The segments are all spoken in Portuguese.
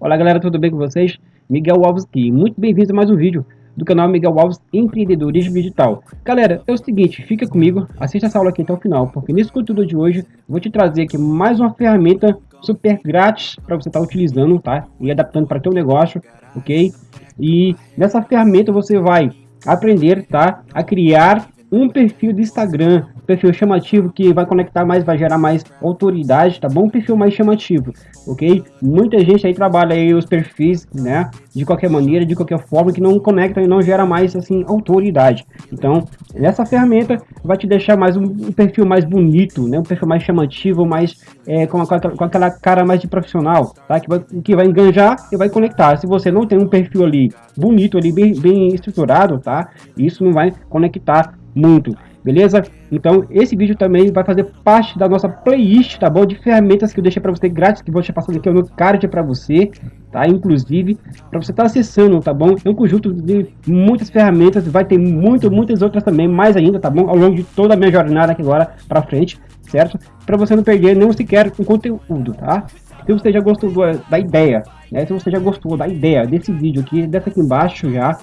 Olá galera, tudo bem com vocês? Miguel Alves aqui, muito bem-vindo a mais um vídeo do canal Miguel Alves Empreendedorismo Digital. Galera, é o seguinte, fica comigo, assista essa aula aqui até o final, porque nesse conteúdo de hoje vou te trazer aqui mais uma ferramenta super grátis para você estar tá utilizando, tá? E adaptando para teu negócio, ok? E nessa ferramenta você vai aprender, tá? A criar um perfil de Instagram, perfil chamativo que vai conectar mais, vai gerar mais autoridade, tá bom? Perfil mais chamativo, ok? Muita gente aí trabalha aí os perfis, né? De qualquer maneira, de qualquer forma, que não conecta e não gera mais, assim, autoridade. Então, essa ferramenta vai te deixar mais um, perfil mais bonito, né? Um perfil mais chamativo, mais é, com, com, com, aquela cara mais de profissional, tá? Que vai, que vai enganjar e vai conectar. Se você não tem um perfil ali bonito, ali bem, bem estruturado, tá? Isso não vai conectar muito, beleza? Então esse vídeo também vai fazer parte da nossa playlist, tá bom? De ferramentas que eu deixei para você grátis, que vou deixar passando aqui no card para você, tá? Inclusive, para você estar tá acessando, tá bom? É um conjunto de muitas ferramentas, vai ter muito, muitas outras também, mais ainda, tá bom? Ao longo de toda a minha jornada aqui agora para frente, certo? Para você não perder nem sequer um conteúdo, tá? Se você já gostou da ideia, né? Se você já gostou da ideia desse vídeo aqui, desce aqui embaixo já,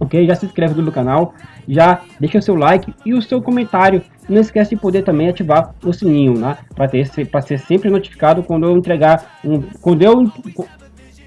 ok? Já se inscreve no canal, já deixa o seu like e o seu comentário. Não esquece de poder também ativar o sininho, né? Para ter para ser sempre notificado quando eu entregar um, quando eu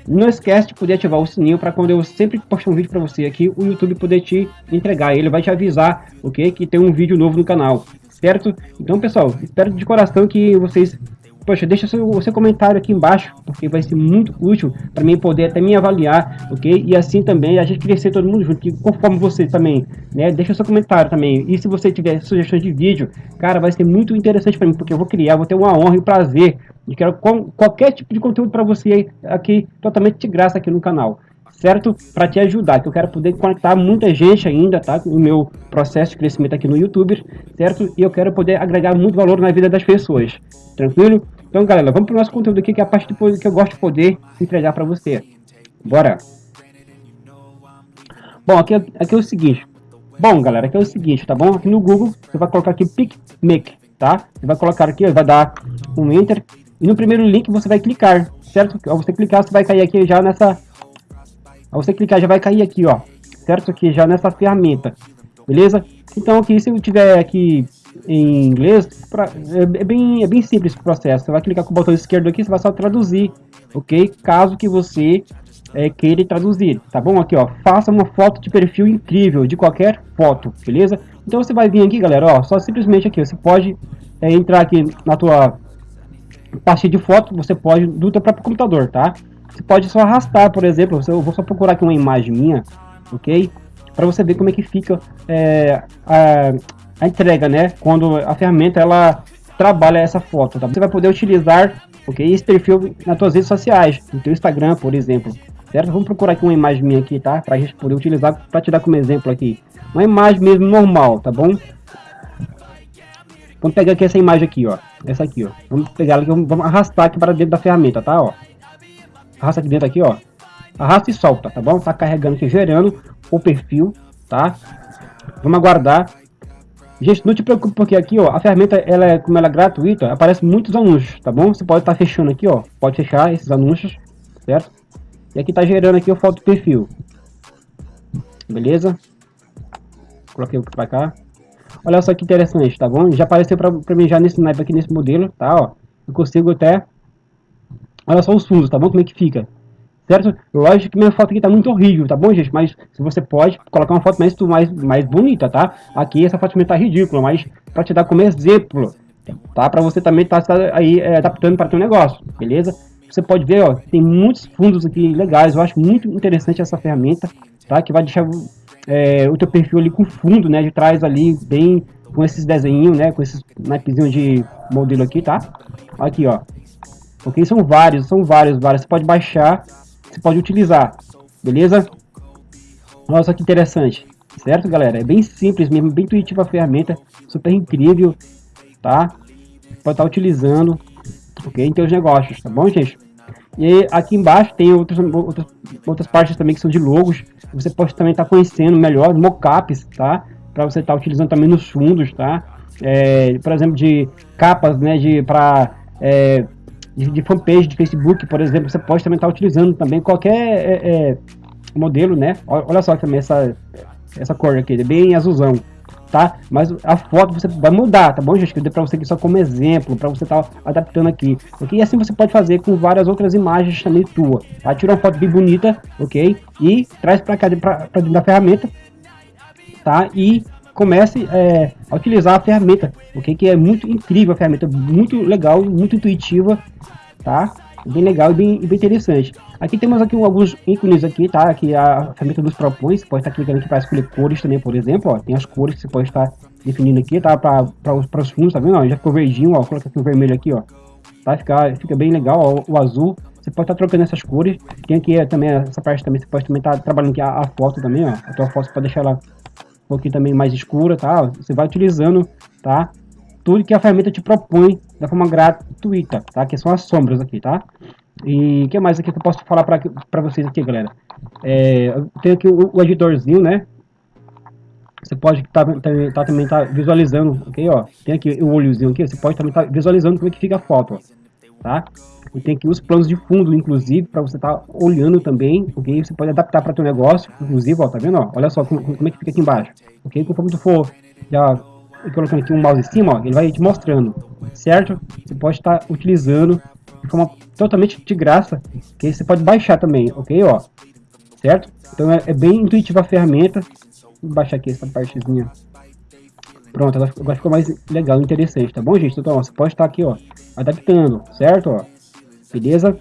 não esquece de poder ativar o sininho para quando eu sempre postar um vídeo para você aqui, o YouTube poder te entregar. Ele vai te avisar, ok? Que tem um vídeo novo no canal, certo? Então, pessoal, espero de coração que vocês Poxa, deixa seu, seu comentário aqui embaixo, porque vai ser muito útil para mim poder até me avaliar, ok? E assim também a gente crescer todo mundo junto, que conforme você também, né? Deixa seu comentário também. E se você tiver sugestões de vídeo, cara, vai ser muito interessante para mim, porque eu vou criar, vou ter uma honra e prazer de quero qualquer tipo de conteúdo para você aqui, totalmente de graça aqui no canal certo? Para te ajudar, que eu quero poder conectar muita gente ainda, tá? No meu processo de crescimento aqui no YouTube, certo? E eu quero poder agregar muito valor na vida das pessoas, tranquilo? Então, galera, vamos para o nosso conteúdo aqui, que é a parte que eu gosto de poder entregar para você. Bora! Bom, aqui, aqui é o seguinte. Bom, galera, aqui é o seguinte, tá bom? Aqui no Google, você vai colocar aqui PicMake, tá? Você vai colocar aqui, vai dar um Enter. E no primeiro link você vai clicar, certo? Ao você clicar, você vai cair aqui já nessa... Ao você clicar, já vai cair aqui, ó. Certo? Aqui já nessa ferramenta. Beleza? Então aqui, se eu tiver aqui em inglês, pra, é, é, bem, é bem simples o processo. Você vai clicar com o botão esquerdo aqui, você vai só traduzir, ok? Caso que você é, queira traduzir, tá bom? Aqui, ó, faça uma foto de perfil incrível, de qualquer foto, beleza? Então você vai vir aqui, galera, ó, só simplesmente aqui, você pode é, entrar aqui na tua pasta de foto, você pode do teu próprio computador, tá? Você pode só arrastar, por exemplo, eu vou só procurar aqui uma imagem minha, ok? Para você ver como é que fica é, a, a entrega, né? Quando a ferramenta ela trabalha essa foto, tá? Você vai poder utilizar, ok, esse perfil nas suas redes sociais, no teu Instagram, por exemplo, certo? Vamos procurar aqui uma imagem minha aqui, tá? Para a gente poder utilizar, para te dar como exemplo aqui, uma imagem mesmo normal, tá bom? Vamos pegar aqui essa imagem aqui, ó, essa aqui, ó. Vamos pegar ela, vamos arrastar aqui para dentro da ferramenta, tá? Ó, arrasta aqui dentro aqui, ó. Arrasta e solta, tá bom? Tá carregando aqui, gerando o perfil, tá? Vamos aguardar Gente, não te preocupe porque aqui, ó, a ferramenta, ela é, como ela é gratuita, aparece muitos anúncios, tá bom? Você pode estar tá fechando aqui, ó, pode fechar esses anúncios, certo? E aqui tá gerando aqui o foto perfil. Beleza? Coloquei para cá. Olha só que interessante, tá bom? Já apareceu para mim já nesse naipe aqui, nesse modelo, tá, ó. Eu consigo até... Olha só os fundos, tá bom? Como é que fica certo? Lógico que minha foto aqui tá muito horrível, tá bom, gente? Mas se você pode colocar uma foto mais, mais, mais bonita, tá? Aqui essa foto tá ridícula, mas para te dar como exemplo, tá? Para você também tá, tá aí é, adaptando para teu negócio, beleza? Você pode ver, ó, tem muitos fundos aqui legais, eu acho muito interessante essa ferramenta, tá? Que vai deixar é, o teu perfil ali com fundo, né? De trás ali, bem com esses desenhos, né? Com esses naipzinhos de modelo aqui, tá? Aqui, ó. Ok, são vários, são vários, vários. Você pode baixar você pode utilizar, beleza? Nossa, que interessante, certo, galera? É bem simples mesmo, bem intuitiva a ferramenta, super incrível, tá? Pode estar utilizando, ok, em seus negócios, tá bom, gente? E aqui embaixo tem outras, outras, outras partes também que são de logos, você pode também estar conhecendo melhor, mockups, tá? Para você estar utilizando também nos fundos, tá? é, por exemplo, de capas, né, de para é, de, de, fanpage de Facebook, por exemplo, você pode também estar tá utilizando também qualquer é, é modelo, né? Olha só também essa essa cor aqui, é bem azulzão, tá? Mas a foto você vai mudar, tá bom, gente? Que eu dei para você aqui só como exemplo, para você estar tá adaptando aqui, ok? E assim você pode fazer com várias outras imagens também tua, tá? Tira uma foto bem bonita, ok? E traz para cá, para dentro da ferramenta, tá? E comece é, a utilizar a ferramenta, ok? Que é muito incrível a ferramenta, muito legal, muito intuitiva, tá? Bem legal e bem, bem interessante. Aqui temos aqui alguns ícones aqui, tá? Aqui a ferramenta nos propõe, você pode estar clicando aqui para escolher cores também, por exemplo, ó. Tem as cores que você pode estar definindo aqui, tá? Para os fundos, tá vendo? Ó, já ficou verdinho, ó. Coloca aqui o vermelho aqui, ó. Tá? Fica, fica bem legal, ó, o azul. Você pode estar trocando essas cores. Tem aqui também, essa parte também, você pode também estar trabalhando aqui a, a foto também, ó. A tua foto você pode deixar ela um pouquinho também mais escura, tá? Você vai utilizando, tá? Tudo que a ferramenta te propõe da forma gratuita, tá? Que são as sombras aqui, tá? E que mais aqui que eu posso falar para vocês aqui, galera? É, eu tenho aqui o, o, editorzinho, né? Você pode tá, tá, tá, também tá visualizando, ok? Ó, tem aqui o olhozinho aqui, você pode também estar tá visualizando como é que fica a foto, ó, tá? E tem aqui os planos de fundo, inclusive, para você estar tá olhando também, ok? Você pode adaptar para teu negócio, inclusive, ó, tá vendo? Ó, olha só como, como é que fica aqui embaixo, ok? Conforme tu for já colocando aqui um mouse em cima, ó, ele vai te mostrando, certo? Você pode estar tá utilizando de forma totalmente de graça, que você pode baixar também, ok, ó, certo? Então é, é bem intuitiva a ferramenta, vou baixar aqui essa partezinha, pronto, agora, ficou mais legal, interessante, tá bom, gente? Então, ó, você pode estar aqui, ó, adaptando, certo, ó, beleza?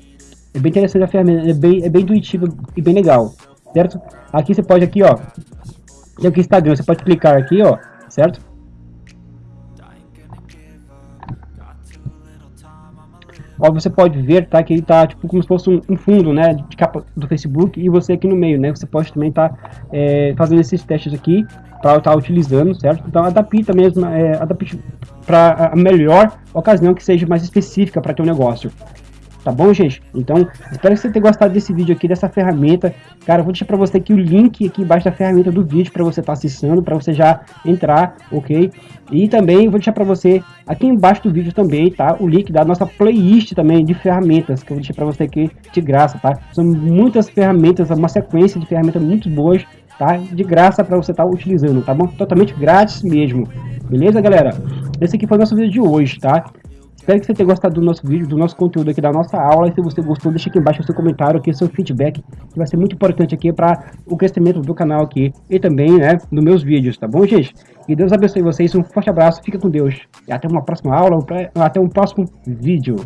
É bem interessante a ferramenta, é bem, é bem intuitiva e bem legal, certo? Aqui você pode aqui, ó, tem aqui Instagram, você pode clicar aqui, ó, certo? Ó, você pode ver, tá, que ele tá tipo como se fosse um, um, fundo, né, de capa do Facebook e você aqui no meio, né, você pode também estar tá, é, fazendo esses testes aqui para estar tá utilizando, certo? Então adapta mesmo, é, adapte para a melhor ocasião que seja mais específica para teu negócio. Tá bom, gente? Então, espero que você tenha gostado desse vídeo aqui, dessa ferramenta. Cara, vou deixar para você aqui o link aqui embaixo da ferramenta do vídeo para você estar tá acessando, para você já entrar, ok? E também vou deixar para você aqui embaixo do vídeo também, tá? O link da nossa playlist também de ferramentas, que eu vou deixar para você aqui de graça, tá? São muitas ferramentas, uma sequência de ferramentas muito boas, tá? De graça para você estar tá utilizando, tá bom? Totalmente grátis mesmo. Beleza, galera? Esse aqui foi o nosso vídeo de hoje, tá? Espero que você tenha gostado do nosso vídeo, do nosso conteúdo aqui, da nossa aula. E se você gostou, deixa aqui embaixo o seu comentário, aqui, seu feedback, que vai ser muito importante aqui para o crescimento do canal aqui e também, né, nos meus vídeos, tá bom, gente? E Deus abençoe vocês, um forte abraço, fica com Deus. E até uma próxima aula, até um próximo vídeo.